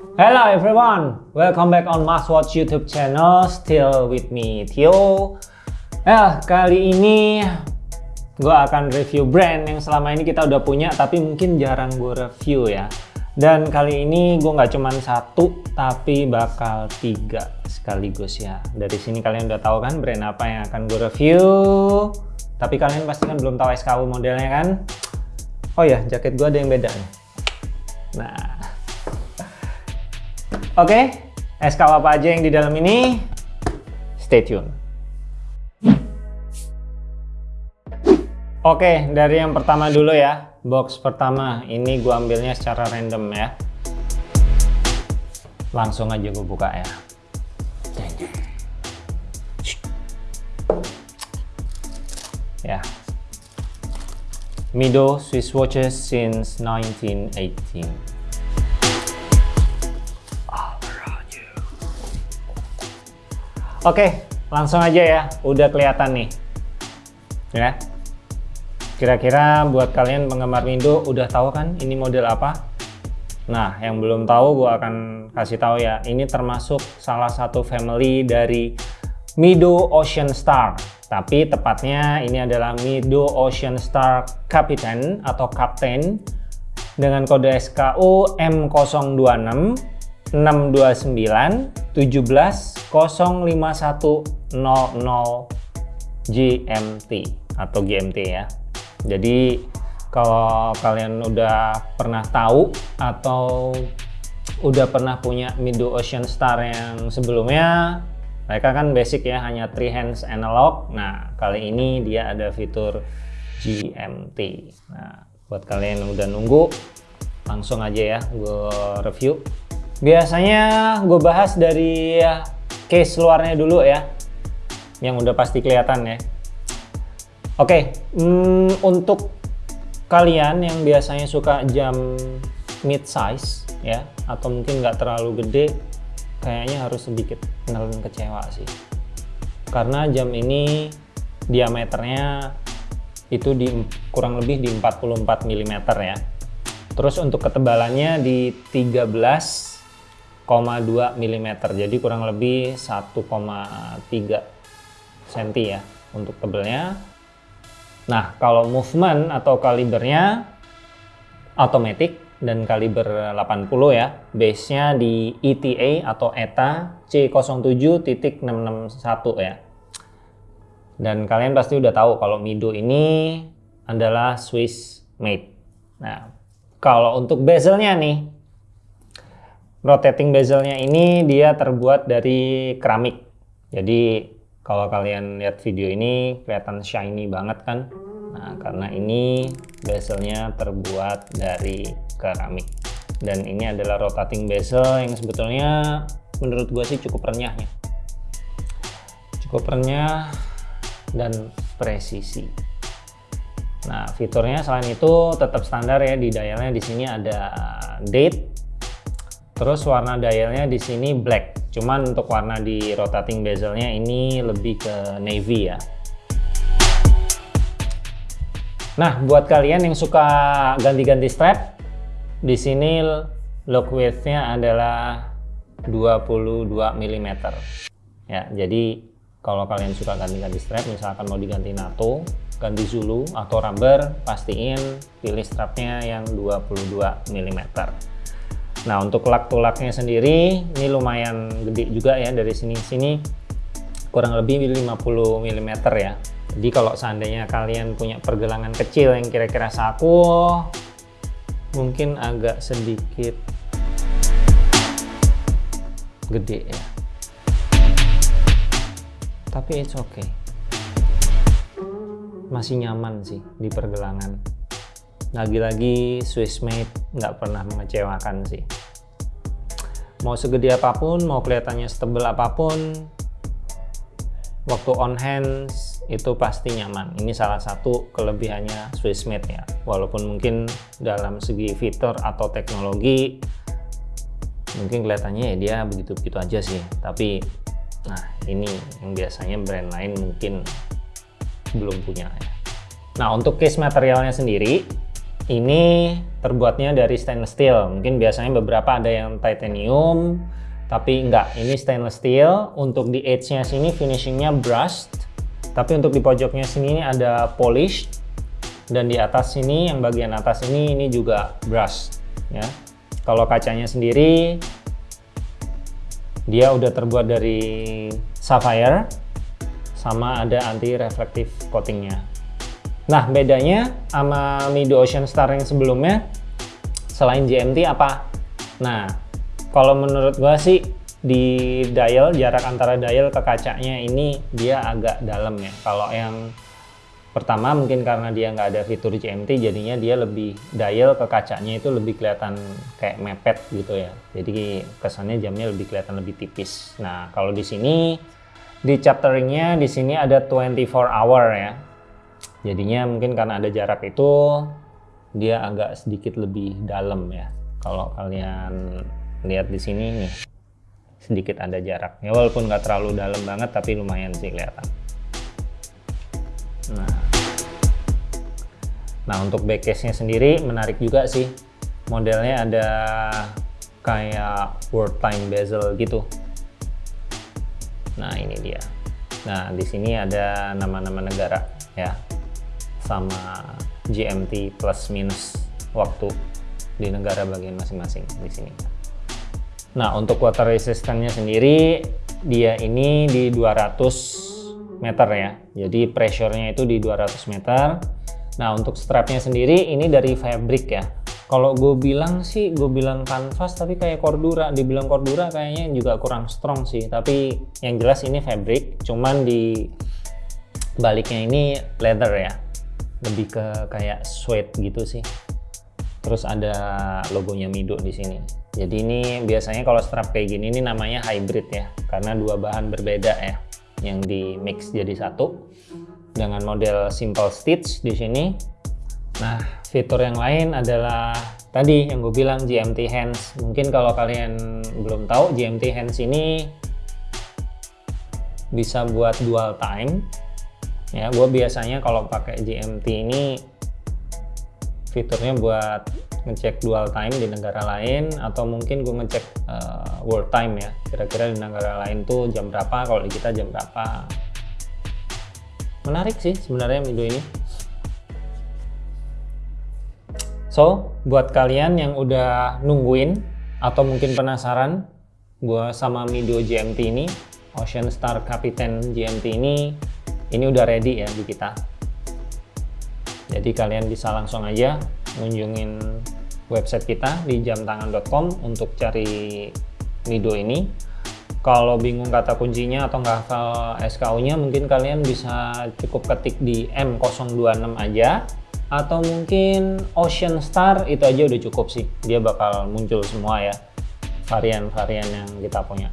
Hello everyone, welcome back on Maswatch YouTube channel. Still with me Tio. Ya, kali ini gue akan review brand yang selama ini kita udah punya tapi mungkin jarang gue review ya. Dan kali ini gue nggak cuman satu tapi bakal tiga sekaligus ya. Dari sini kalian udah tahu kan brand apa yang akan gue review. Tapi kalian pasti kan belum tahu SKU modelnya kan? Oh ya, jaket gue ada yang beda nih. Nah, Oke, okay, apa aja yang di dalam ini? Stay tune. Oke, okay, dari yang pertama dulu ya. Box pertama, ini gua ambilnya secara random ya. Langsung aja gue buka ya. Ya. Mido Swiss Watches since 1918. Oke, langsung aja ya. Udah kelihatan nih. Ya. Kira-kira buat kalian penggemar Mindo udah tahu kan ini model apa? Nah, yang belum tahu gue akan kasih tahu ya. Ini termasuk salah satu family dari Mido Ocean Star. Tapi tepatnya ini adalah Mido Ocean Star Captain atau Captain dengan kode SKU M026 629 17 05100 GMT atau GMT ya. Jadi kalau kalian udah pernah tahu atau udah pernah punya Mido Ocean Star yang sebelumnya, mereka kan basic ya hanya three hands analog. Nah kali ini dia ada fitur GMT. Nah buat kalian yang udah nunggu, langsung aja ya gue review Biasanya gue bahas dari case luarnya dulu ya, yang udah pasti kelihatan ya. Oke, hmm, untuk kalian yang biasanya suka jam mid size ya, atau mungkin nggak terlalu gede, kayaknya harus sedikit nelen kecewa sih. Karena jam ini diameternya itu di kurang lebih di 44 mm ya. Terus untuk ketebalannya di 13 1,2 mm jadi kurang lebih 1,3 cm ya untuk tebelnya. Nah kalau movement atau kalibernya automatic dan kaliber 80 ya base nya di ETA atau ETA C07.661 ya. Dan kalian pasti udah tahu kalau Mido ini adalah Swiss made. Nah kalau untuk bezelnya nih rotating bezelnya ini dia terbuat dari keramik. Jadi kalau kalian lihat video ini kelihatan shiny banget kan. Nah, karena ini bezelnya terbuat dari keramik. Dan ini adalah rotating bezel yang sebetulnya menurut gue sih cukup renyah ya. Cukup renyah dan presisi. Nah, fiturnya selain itu tetap standar ya di dialnya di sini ada date Terus warna dialnya di sini black. Cuman untuk warna di rotating bezelnya ini lebih ke navy ya. Nah, buat kalian yang suka ganti-ganti strap, di sini lock width-nya adalah 22 mm. Ya, jadi kalau kalian suka ganti-ganti strap, misalkan mau diganti NATO, ganti Zulu atau rubber, pastiin pilih strapnya yang 22 mm. Nah untuk lak tulaknya sendiri ini lumayan gede juga ya dari sini sini kurang lebih 50 mm ya. Jadi kalau seandainya kalian punya pergelangan kecil yang kira-kira saku mungkin agak sedikit gede ya. Tapi it's okay. Masih nyaman sih di pergelangan lagi-lagi Swiss made nggak pernah mengecewakan sih. Mau segede apa pun mau kelihatannya setebel apa pun waktu on hands itu pasti nyaman. Ini salah satu kelebihannya Swiss made ya. Walaupun mungkin dalam segi fitur atau teknologi mungkin kelihatannya ya dia begitu-begitu aja sih. Tapi nah ini yang biasanya brand lain mungkin belum punya ya. Nah untuk case materialnya sendiri ini terbuatnya dari stainless steel. Mungkin biasanya beberapa ada yang titanium, tapi enggak. Ini stainless steel. Untuk di edge-nya sini finishingnya brushed, tapi untuk di pojoknya sini ada polish. Dan di atas sini, yang bagian atas ini, ini juga brushed. Ya. Kalau kacanya sendiri, dia udah terbuat dari sapphire, sama ada anti reflective coatingnya. Nah, bedanya sama Mido Ocean Star yang sebelumnya, selain GMT apa? Nah, kalau menurut gua sih di dial, jarak antara dial ke kacanya ini dia agak dalam ya. Kalau yang pertama mungkin karena dia nggak ada fitur GMT, jadinya dia lebih dial ke kacanya itu lebih kelihatan kayak mepet gitu ya. Jadi kesannya jamnya lebih kelihatan lebih tipis. Nah, kalau di sini di chapteringnya di sini ada 24 hour ya jadinya mungkin karena ada jarak itu dia agak sedikit lebih dalam ya. Kalau kalian lihat di sini nih sedikit ada jarak. Ya walaupun nggak terlalu dalam banget tapi lumayan sih kelihatan. Nah. Nah untuk backcase nya sendiri menarik juga sih. Modelnya ada kayak time bezel gitu. Nah ini dia. Nah di sini ada nama-nama negara ya sama GMT plus minus waktu di negara bagian masing-masing di sini. Nah, untuk water resistance sendiri dia ini di 200 meter ya. Jadi pressure-nya itu di 200 meter. Nah, untuk strapnya sendiri ini dari fabric ya. Kalau gue bilang sih, gue bilang kanvas tapi kayak cordura. Dibilang cordura kayaknya juga kurang strong sih. Tapi yang jelas ini fabric, cuman di baliknya ini leather ya lebih ke kayak sweat gitu sih. Terus ada logonya Mido di sini. Jadi ini biasanya kalau strap kayak gini ini namanya hybrid ya. Karena dua bahan berbeda ya. Yang di mix jadi satu. Dengan model simple stitch di sini. Nah fitur yang lain adalah tadi yang gue bilang GMT hands. Mungkin kalau kalian belum tahu GMT hands ini bisa buat dual time ya gue biasanya kalau pakai GMT ini fiturnya buat ngecek dual time di negara lain atau mungkin gue ngecek uh, world time ya. Kira-kira di negara lain tuh jam berapa kalau di kita jam berapa. Menarik sih sebenarnya video ini. So buat kalian yang udah nungguin atau mungkin penasaran gue sama Mido GMT ini Ocean Star Captain GMT ini ini udah ready ya di kita. Jadi kalian bisa langsung aja ngunjungin website kita di jamtangan.com untuk cari Mido ini. Kalau bingung kata kuncinya atau nggak hafal SKU nya mungkin kalian bisa cukup ketik di M026 aja. Atau mungkin Ocean Star itu aja udah cukup sih. Dia bakal muncul semua ya varian-varian yang kita punya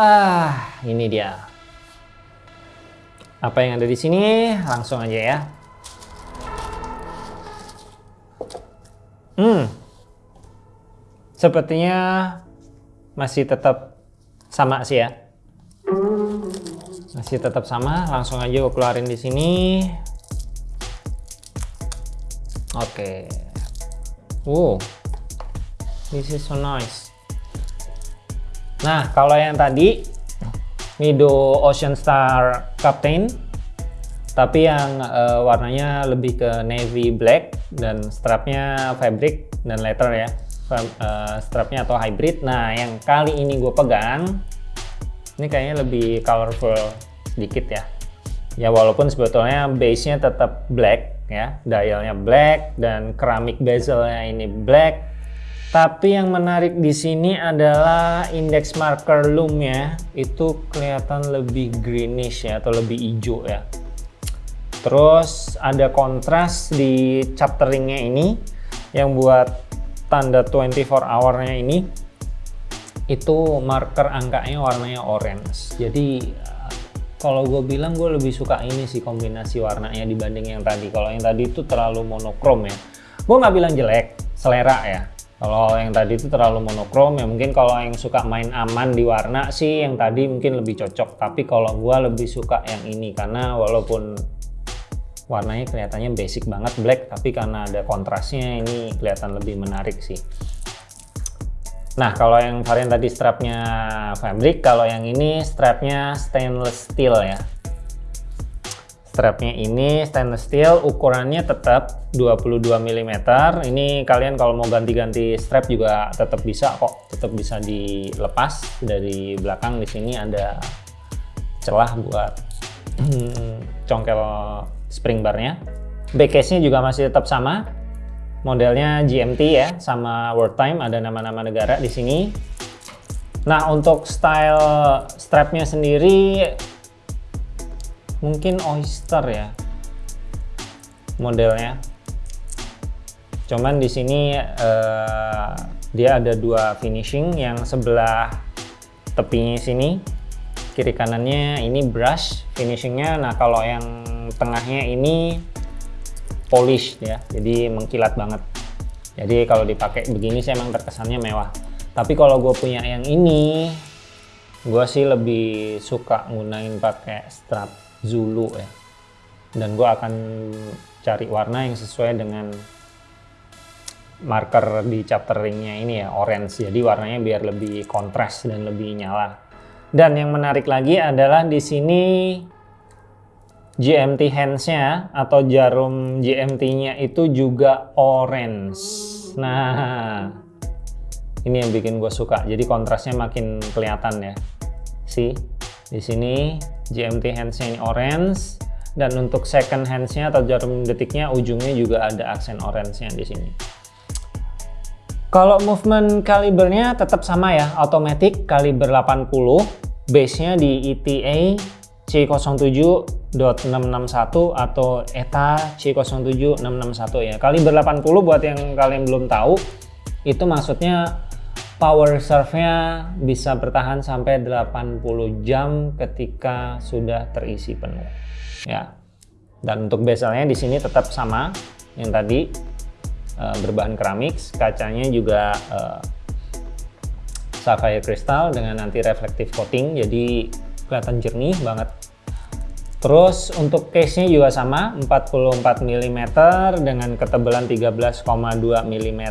Ah, ini dia. Apa yang ada di sini? Langsung aja ya. Hmm. sepertinya masih tetap sama sih ya masih tetap sama langsung aja gue keluarin di sini oke okay. wow this is so nice nah kalau yang tadi Mido Ocean Star Captain tapi yang uh, warnanya lebih ke navy black dan strapnya fabric dan leather ya uh, strapnya atau hybrid. Nah yang kali ini gue pegang ini kayaknya lebih colorful sedikit ya. Ya walaupun sebetulnya base nya tetap black ya dialnya black dan keramik bezelnya ini black tapi yang menarik di sini adalah index marker loom-nya itu kelihatan lebih greenish ya atau lebih hijau ya. Terus ada kontras di chapteringnya ini yang buat tanda 24 hour-nya ini itu marker angkanya warnanya orange. Jadi kalau gue bilang gue lebih suka ini sih kombinasi warnanya dibanding yang tadi. Kalau yang tadi itu terlalu monokrom ya. Gue nggak bilang jelek selera ya kalau yang tadi itu terlalu monokrom ya mungkin kalau yang suka main aman di warna sih yang tadi mungkin lebih cocok tapi kalau gue lebih suka yang ini karena walaupun warnanya kelihatannya basic banget black tapi karena ada kontrasnya ini kelihatan lebih menarik sih Nah, kalau yang varian tadi strapnya fabric, kalau yang ini strapnya stainless steel ya. Strapnya ini stainless steel, ukurannya tetap 22 mm. Ini kalian kalau mau ganti-ganti strap juga tetap bisa kok, tetap bisa dilepas dari belakang. Di sini ada celah buat congkel spring barnya. Back case-nya juga masih tetap sama, modelnya GMT ya sama World Time ada nama-nama negara di sini nah untuk style strapnya sendiri mungkin Oyster ya modelnya. Cuman di sini uh, dia ada dua finishing yang sebelah tepinya sini kiri kanannya ini brush finishingnya. Nah kalau yang tengahnya ini polish ya jadi mengkilat banget. Jadi kalau dipakai begini sih emang terkesannya mewah. Tapi kalau gue punya yang ini gue sih lebih suka gunain pakai strap Zulu ya dan gue akan cari warna yang sesuai dengan marker di chapter ringnya ini ya orange jadi warnanya biar lebih kontras dan lebih nyala dan yang menarik lagi adalah di sini GMT hands-nya atau jarum GMT-nya itu juga orange. Nah, ini yang bikin gue suka. Jadi kontrasnya makin kelihatan ya. Si di sini GMT hands-nya ini orange dan untuk second hands-nya atau jarum detiknya ujungnya juga ada aksen orange-nya di sini. Kalau movement kalibernya tetap sama ya, automatic kaliber 80, base-nya di ETA C07 661 atau ETA C07661 ya. Kaliber 80 buat yang kalian belum tahu, itu maksudnya power reserve-nya bisa bertahan sampai 80 jam ketika sudah terisi penuh. Ya. Dan untuk bezelnya di sini tetap sama yang tadi uh, berbahan keramik, kacanya juga uh, sapphire crystal dengan anti reflective coating jadi kelihatan jernih banget Terus untuk case-nya juga sama 44 mm dengan ketebalan 13,2 mm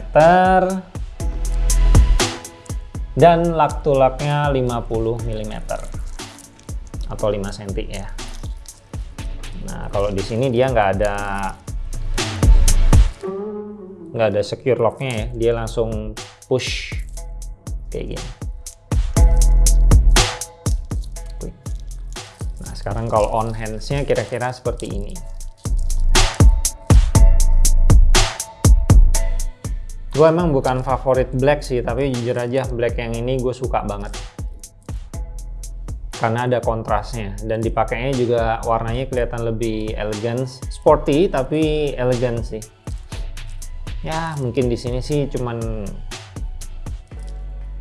dan lak tulaknya 50 mm atau 5 cm ya. Nah kalau di sini dia nggak ada nggak ada secure locknya ya, dia langsung push kayak gini. Sekarang kalau on hands-nya kira-kira seperti ini. Gue emang bukan favorit black sih, tapi jujur aja black yang ini gue suka banget. Karena ada kontrasnya dan dipakainya juga warnanya kelihatan lebih elegan, sporty tapi elegan sih. Ya mungkin di sini sih cuman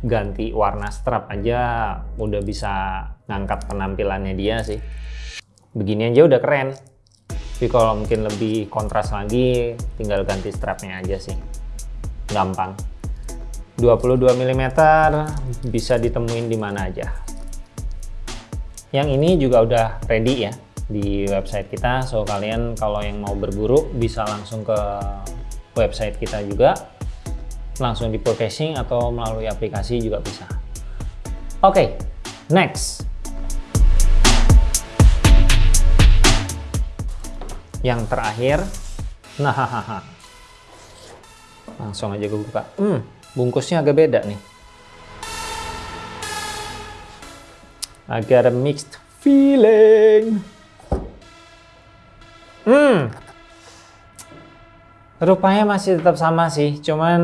ganti warna strap aja udah bisa ngangkat penampilannya dia sih begini aja udah keren tapi kalau mungkin lebih kontras lagi tinggal ganti strapnya aja sih gampang 22 mm bisa ditemuin di mana aja. Yang ini juga udah ready ya di website kita, so kalian kalau yang mau berburu bisa langsung ke website kita juga, langsung di purchasing atau melalui aplikasi juga bisa. Oke, okay, next. Yang terakhir, nah hahaha. Langsung aja gue buka. Hmm, bungkusnya agak beda nih. I got a mixed feeling. Hmm. Rupanya masih tetap sama sih, cuman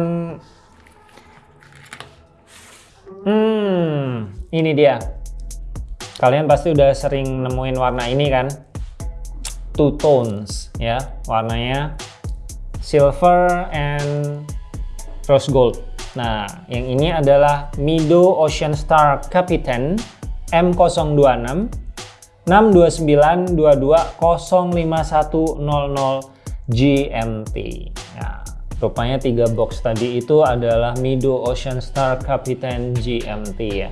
Hmm, ini dia. Kalian pasti udah sering nemuin warna ini kan? Two tones ya, warnanya silver and rose gold. Nah, yang ini adalah Mido Ocean Star Captain M026 629 GMT. Nah, rupanya tiga box tadi itu adalah Mido Ocean Star Captain GMT ya.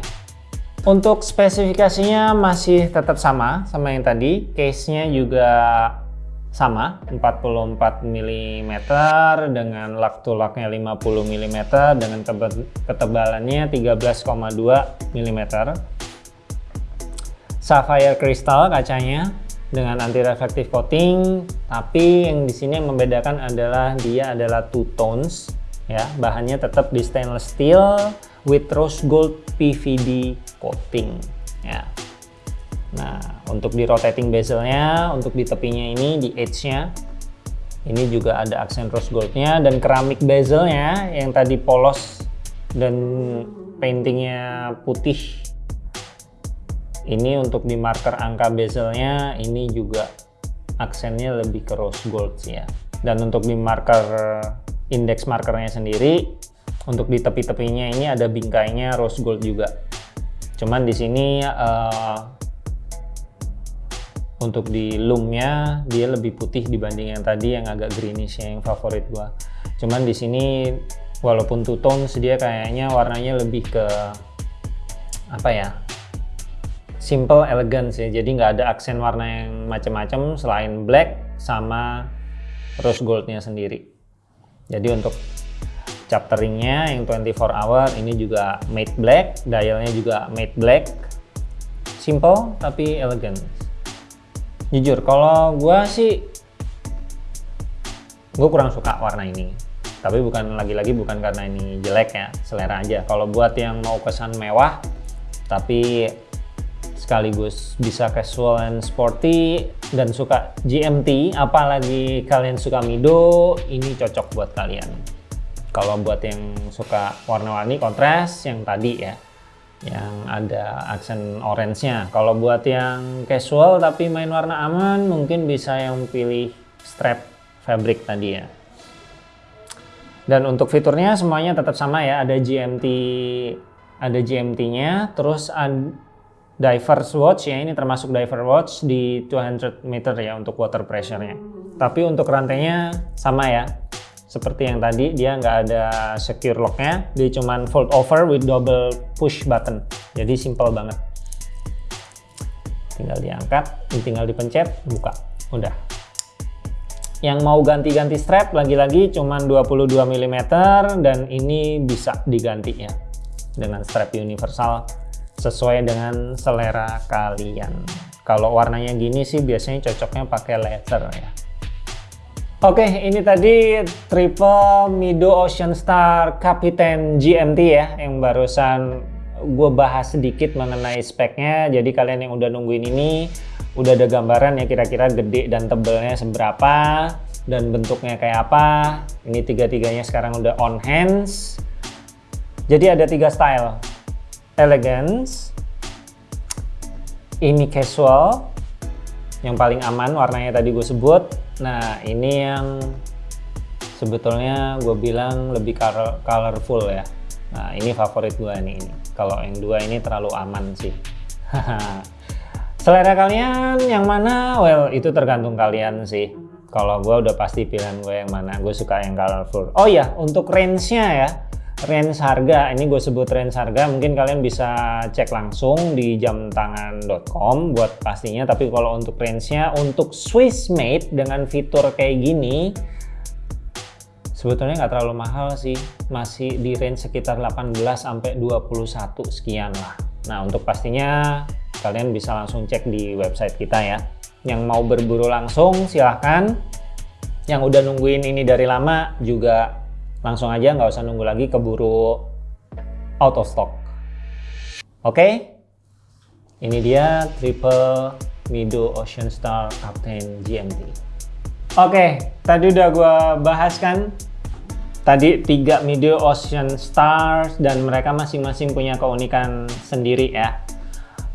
Untuk spesifikasinya masih tetap sama sama yang tadi, case-nya juga sama 44 mm dengan lak tulaknya 50 mm dengan ketebalannya 13,2 mm sapphire crystal kacanya dengan anti reflective coating tapi yang di sini yang membedakan adalah dia adalah two tones ya. Bahannya tetap di stainless steel with rose gold PVD coating ya Nah, untuk di rotating bezelnya, untuk di tepinya ini, di edge-nya, ini juga ada aksen rose gold-nya dan keramik bezelnya yang tadi polos dan paintingnya putih. Ini untuk di marker angka bezelnya, ini juga aksennya lebih ke rose gold ya. Dan untuk di marker index markernya sendiri, untuk di tepi-tepinya ini ada bingkainya rose gold juga. Cuman di sini uh, untuk di loomnya dia lebih putih dibanding yang tadi yang agak greenish yang favorit gua. Cuman di sini walaupun two tone dia kayaknya warnanya lebih ke apa ya simple elegance ya jadi nggak ada aksen warna yang macam-macam selain black sama rose goldnya sendiri. Jadi untuk chapteringnya yang 24 hour ini juga matte black dialnya juga matte black. Simple tapi elegant jujur kalau gue sih gue kurang suka warna ini. Tapi bukan lagi-lagi bukan karena ini jelek ya selera aja. Kalau buat yang mau kesan mewah tapi sekaligus bisa casual and sporty dan suka GMT apalagi kalian suka Mido ini cocok buat kalian. Kalau buat yang suka warna-warni kontras yang tadi ya yang ada aksen orange-nya. Kalau buat yang casual tapi main warna aman, mungkin bisa yang pilih strap fabric tadi ya. Dan untuk fiturnya semuanya tetap sama ya, ada GMT ada GMT-nya, terus diver's watch ya, ini termasuk diver watch di 200 meter ya untuk water pressure-nya. Tapi untuk rantainya sama ya, seperti yang tadi dia nggak ada secure locknya. Dia cuman fold over with double push button. Jadi simple banget. Tinggal diangkat tinggal dipencet buka. Udah. Yang mau ganti-ganti strap lagi-lagi cuman 22 mm dan ini bisa diganti ya dengan strap universal sesuai dengan selera kalian. Kalau warnanya gini sih biasanya cocoknya pakai leather ya Oke, ini tadi triple Mido Ocean Star Captain GMT ya, yang barusan gue bahas sedikit mengenai speknya. Jadi kalian yang udah nungguin ini, udah ada gambaran ya kira-kira gede dan tebelnya seberapa, dan bentuknya kayak apa. Ini tiga-tiganya sekarang udah on hands. Jadi ada tiga style. Elegance, ini casual, yang paling aman warnanya tadi gue sebut, Nah ini yang sebetulnya gue bilang lebih colorful ya. Nah ini favorit gue nih ini. Kalau yang dua ini terlalu aman sih. Selera kalian yang mana? Well itu tergantung kalian sih. Kalau gue udah pasti pilihan gue yang mana. Gue suka yang colorful. Oh ya untuk range-nya ya. Range harga, ini gue sebut range harga, mungkin kalian bisa cek langsung di jamtangan.com buat pastinya. Tapi kalau untuk range-nya, untuk Swiss made dengan fitur kayak gini, sebetulnya nggak terlalu mahal sih. Masih di range sekitar 18 sampai 21 sekian lah. Nah untuk pastinya kalian bisa langsung cek di website kita ya. Yang mau berburu langsung silahkan. Yang udah nungguin ini dari lama juga langsung aja nggak usah nunggu lagi keburu out of stock. Oke? Okay? ini dia triple Mido Ocean Star Captain GMT oke okay, tadi udah gue bahas kan? Tadi tiga Mido Ocean Stars dan mereka masing-masing punya keunikan sendiri ya.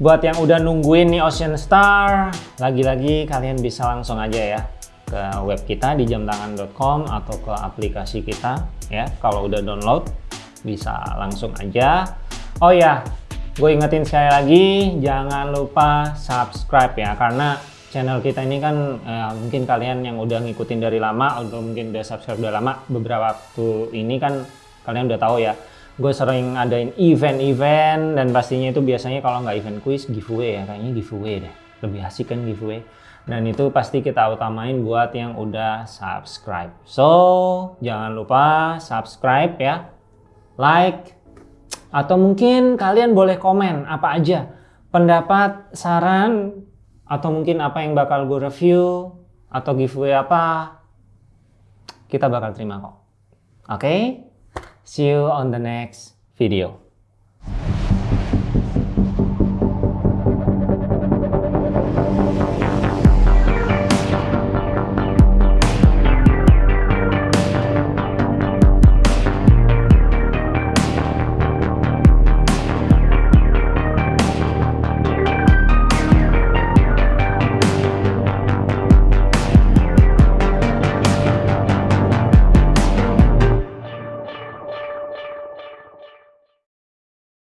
Buat yang udah nungguin nih Ocean Star lagi-lagi kalian bisa langsung aja ya ke web kita di jamtangan.com atau ke aplikasi kita ya. Kalau udah download bisa langsung aja. Oh ya gue ingetin sekali lagi jangan lupa subscribe ya karena channel kita ini kan ya, mungkin kalian yang udah ngikutin dari lama atau mungkin udah subscribe udah lama beberapa waktu ini kan kalian udah tahu ya gue sering adain event-event dan pastinya itu biasanya kalau nggak event quiz giveaway ya kayaknya giveaway deh. Lebih asik kan giveaway dan itu pasti kita utamain buat yang udah subscribe. So, jangan lupa subscribe ya, like, atau mungkin kalian boleh komen apa aja. Pendapat, saran, atau mungkin apa yang bakal gue review, atau giveaway apa, kita bakal terima kok. Oke? Okay? See you on the next video.